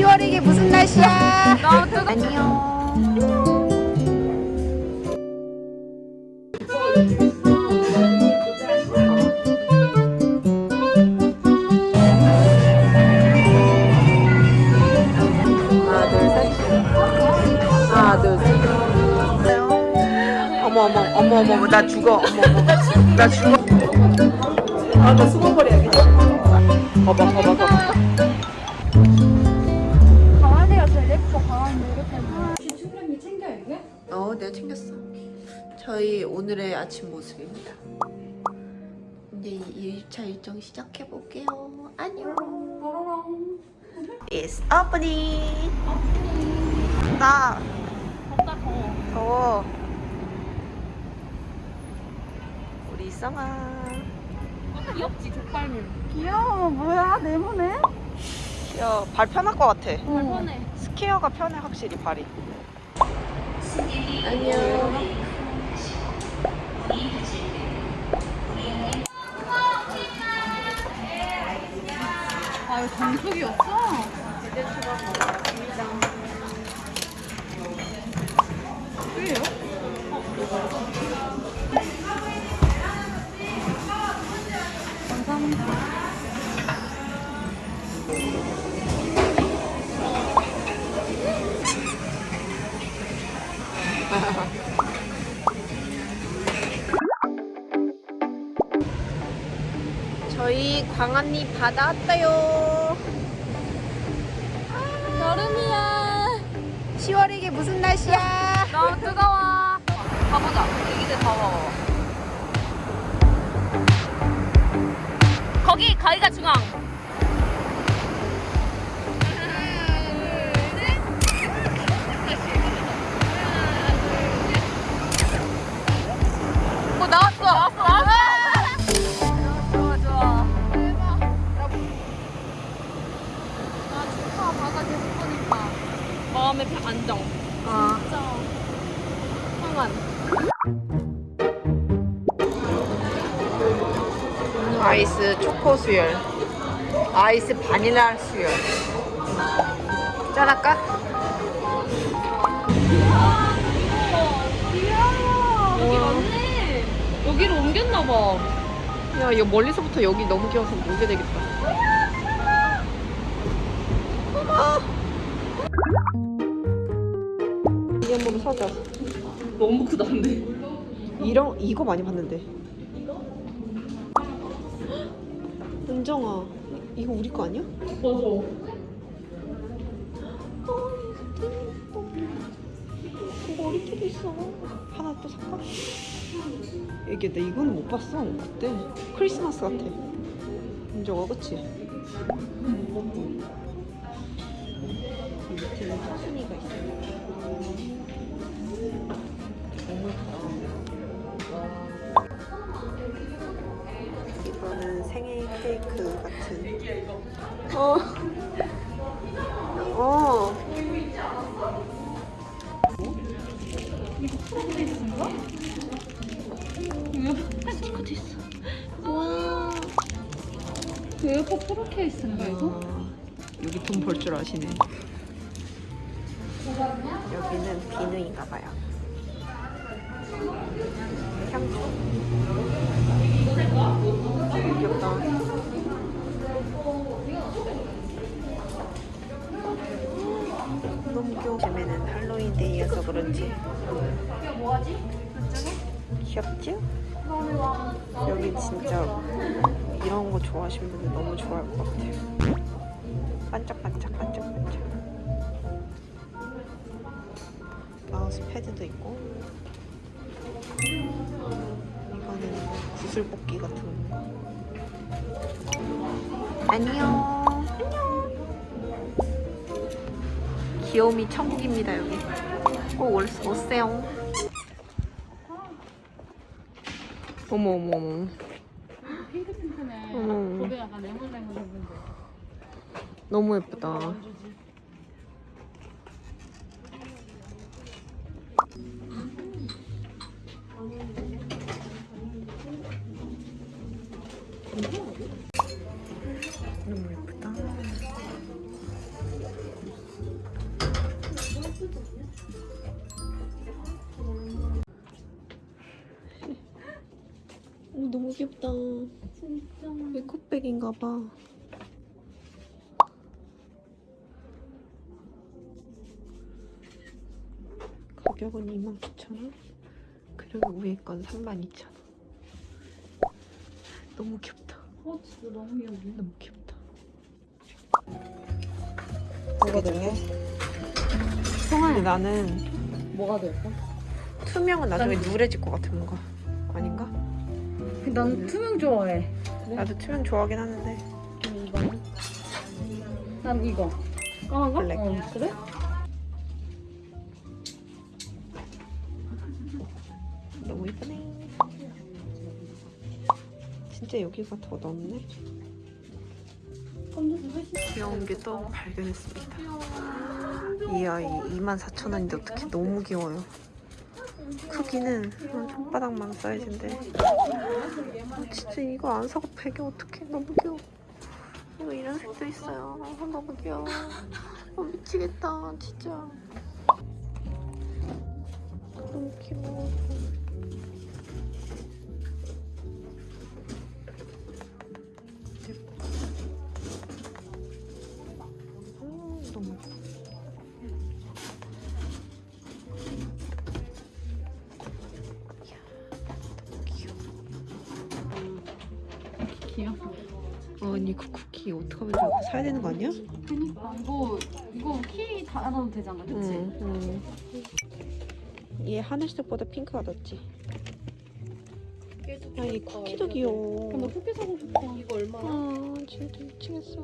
10월 이게 무슨 날씨야? 너무 뜨거. 안녕. 어머 어머 어머 어머 나 죽어 어머 어머 나 죽어. 아나 숨어버려야겠다. 봐봐 봐봐 봐봐. 오늘의 아침 모습입니다. 이제 2일차 일정 시작해 볼게요. 안녕. It's opening. 나 덥다 더워 더워. 우리 쌍아. 귀엽지 족발물 귀여워 뭐야 네모네 야, 발 편할 것 같아. 발 편해 스퀘어가 편해 확실히 발이. 안녕. 아 이거 정수기였어? 저희 광안리 바다 왔어요. 여름이야. 10월 이게 무슨 날씨야? 너무 뜨거워. 가보자. 애기들 더워. 거기 가위가 중앙 수열. 아이스 바닐라 수열. 짠할까? 여기 맞네 여기로 옮겼나봐 야, 이거 멀리서부터 여기 너무 귀여워서 오게 되겠다. 이게 한번 사자. 너무 크다 근데 이런 이거 많이 봤는데. 은정아, 이- 이거 우리 거 아니야? 맞아 이거 우리끼리 있어. 하나 또 살까? 이게 나 이거는 못 봤어 그때 크리스마스 같아. 은정아, 그치? 이 생일 케이크 같은. 어. 어. 스티커도 있어 와 에어팟 프로 케이스인가 이거? 여기 돈 벌 줄 아시네. 여기는 비누인가 봐요. 향초. 귀엽다. 너무 귀여워. 요즘에는 할로윈 데이여서 그런지? 귀엽지? 여기 진짜 이런 거 좋아하시는 분들 너무 좋아할 것 같아요. 반짝반짝 반짝반짝. 마우스 패드도 있고. 이거는 구슬 뽑기 같은 거. 안녕. 안녕. 귀요미 천국입니다 여기. 꼭 올- 오세요. 어머 어머 어머. 핑크핑크네 어머. 고개 약간 레몬레몬 했는데. 너무 예쁘다. 귀엽다. 진짜. 에코백인가 봐. 가격은 29,000원. 그리고 위에 건 32,000원. 너무 귀엽다. 어, 진짜 너무 귀여워. 너무 귀엽다. 이거든요. 근데 나는 뭐가 될까? 투명은 나중에 누래질 것 같은 거? 난 투명 좋아해. 나도 투명 좋아하긴 하는데? 난 이거. 까만 거? 블랙. 어, 그래? 너무 이쁘네. 진짜 여기가 더 넓네. 귀여운 게 또 발견했습니다. 이 아이 24,000원인데 어떻게 너무 귀여워요. 크기는 한 손바닥만 사이즈인데 아, 진짜 이거 안 사고 베개 어떡해 너무 귀여워. 이거 이런 색도 있어요. 아, 너무 귀여워. 어, 미치겠다 진짜. 너무 귀여워. 키 어떡하면 좋아? 사야 되는 거 아니야? 그니까. 이거, 이거 키 달아도 되잖아. 그치? 응, 응. 얘 하늘색보다 핑크가 낫지. 야, 이 쿠키도 귀여워. 나 쿠키 사고 싶어. 이거 얼마? 아, 진짜 미치겠어.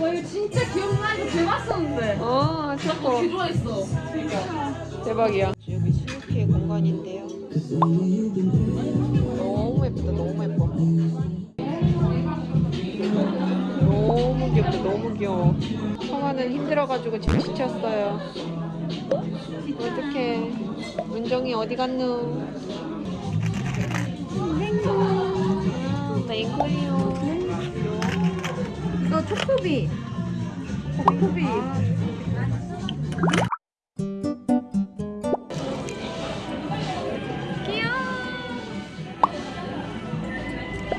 와, 이거 진짜 기억나. 이거 대봤었는데. 어, 최고. 개 좋아했어. 그니까. 대박이야. 여기 스누피의 공간인데요. 너무 예쁘다, 너무 예뻐. 너무 귀엽다, 너무 귀여워. 성화는 힘들어가지고 지금 지쳤어요. 어떡해. 문정이 어디 갔노? 아, 맹구예요. 이거 초코비. 초코비.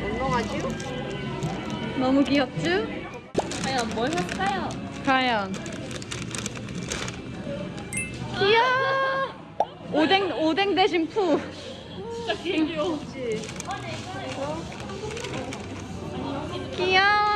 운동하지? 너무 귀엽죠? 과연 뭘 샀어요? 과연 귀여워 오뎅 오뎅 대신 푸 진짜 귀여워 귀여워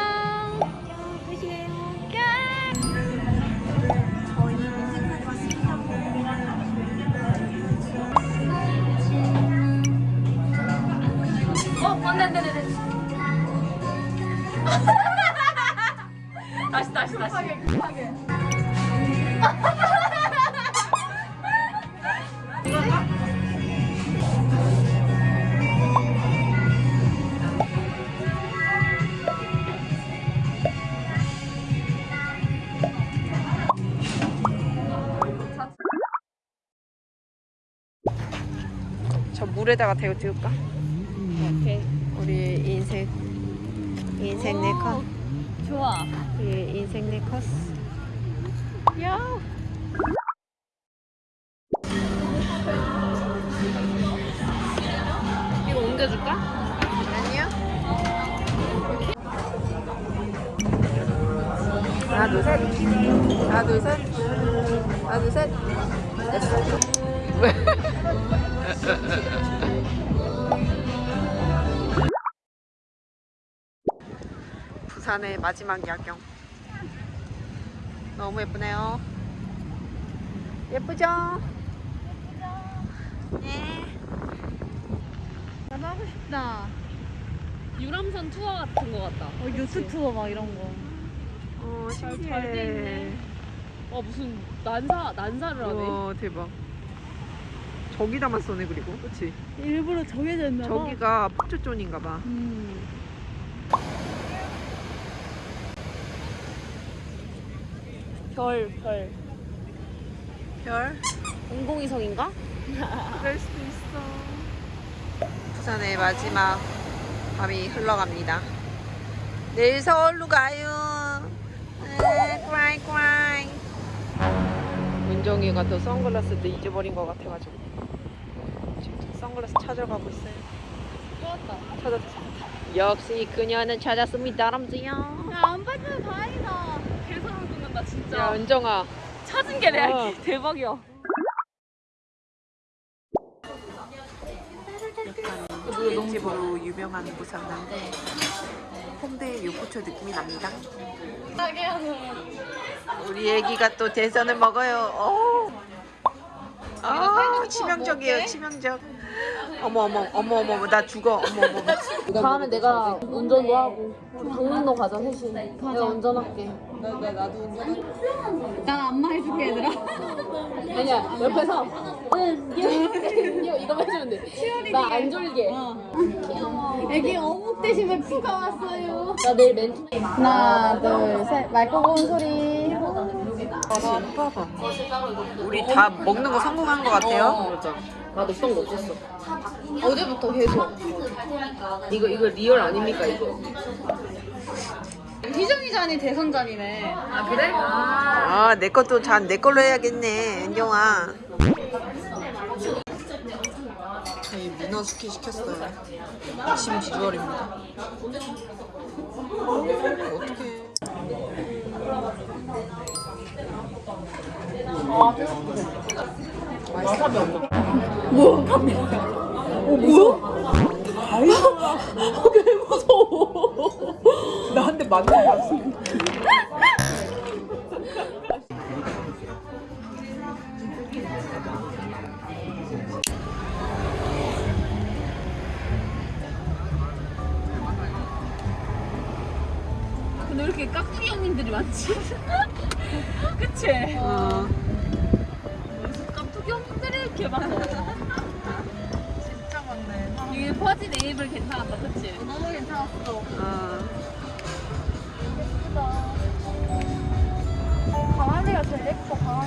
물에다가 대고 찍을까? 오케이. 우리 인생 인생 네컷. 좋아. 우리 인생 네컷. 야. 이거 옮겨줄까? 아니요. 하나 둘 셋. 하나 둘 셋. 하나 둘 셋 부산의 마지막 야경. 너무 예쁘네요. 예쁘죠? 네. 나도 하고 싶다 유람선 투어 같은 거 같다. 어, 요트 투어 막 이런 거 어, 잘- 신기해. 잘돼 있네. 와 무슨 난사 난사를 하네. 와, 대박. 저기다만 쏘네, 그리고. 그치? 일부러 정해져 있나 봐 저기가 폭주존인가 봐. 음. 별, 별. 별? 공공위성인가? 그럴 수도 있어. 부산의 마지막 밤이 흘러갑니다. 내일 서울로 가요. 네, 꾸라이 꾸라이. 은정이가 또 선글라스도 잊어버린 것 같아가지고 선글라스 찾아가고 있어요. 찾았다. 찾았다. 역시 그녀는 찾았습니다, 람지요. 야안 빠지면 다행이다. 개소름 돋는다 진짜. 야, 은정아. 찾은 게 내가 어. 대박이야. 일집으로 유명한 부산인데 홍대 요코초 느낌이 납니다. 우리 애기가 또 대선을 먹어요. 어. 아 치명적이에요 치명적. 어머 어머 어머 어머 나 죽어 어머 어머. 다음에 내가 운전도 하고 강릉도 가자 셋이. 내가 운전할게. 난 안마 해줄게 얘들아. 아니야 옆에서 응 이거 이거 해주면 돼. 나 안 졸게. 애기 어묵 대신에 피가 왔어요. 나 내일 멘트. 하나 둘 셋. 맑고 고운 소리. 봐봐. 우리 다 먹는 거 성공한 것 같아요. 맞아. 나 넣던 거 없었어. 어제부터 계속. 이거 이거 리얼 아닙니까 이거? 희정이 잔이 대선 잔이네. 아 그래? 아내 것도 잔 내 걸로 해야겠네 은정아. 저희 문어 숙회 시켰어요. 아침 비주얼입니다. 이렇게 깍두기 형님들이 많지? 그치? 어. 깍두기 형님들이 이렇게 많아. 진짜 많네. 이게 퍼지 네이블 괜찮았다, 그치? 너무 괜찮았어. 어. 강아지가 제일 예뻐 강아지.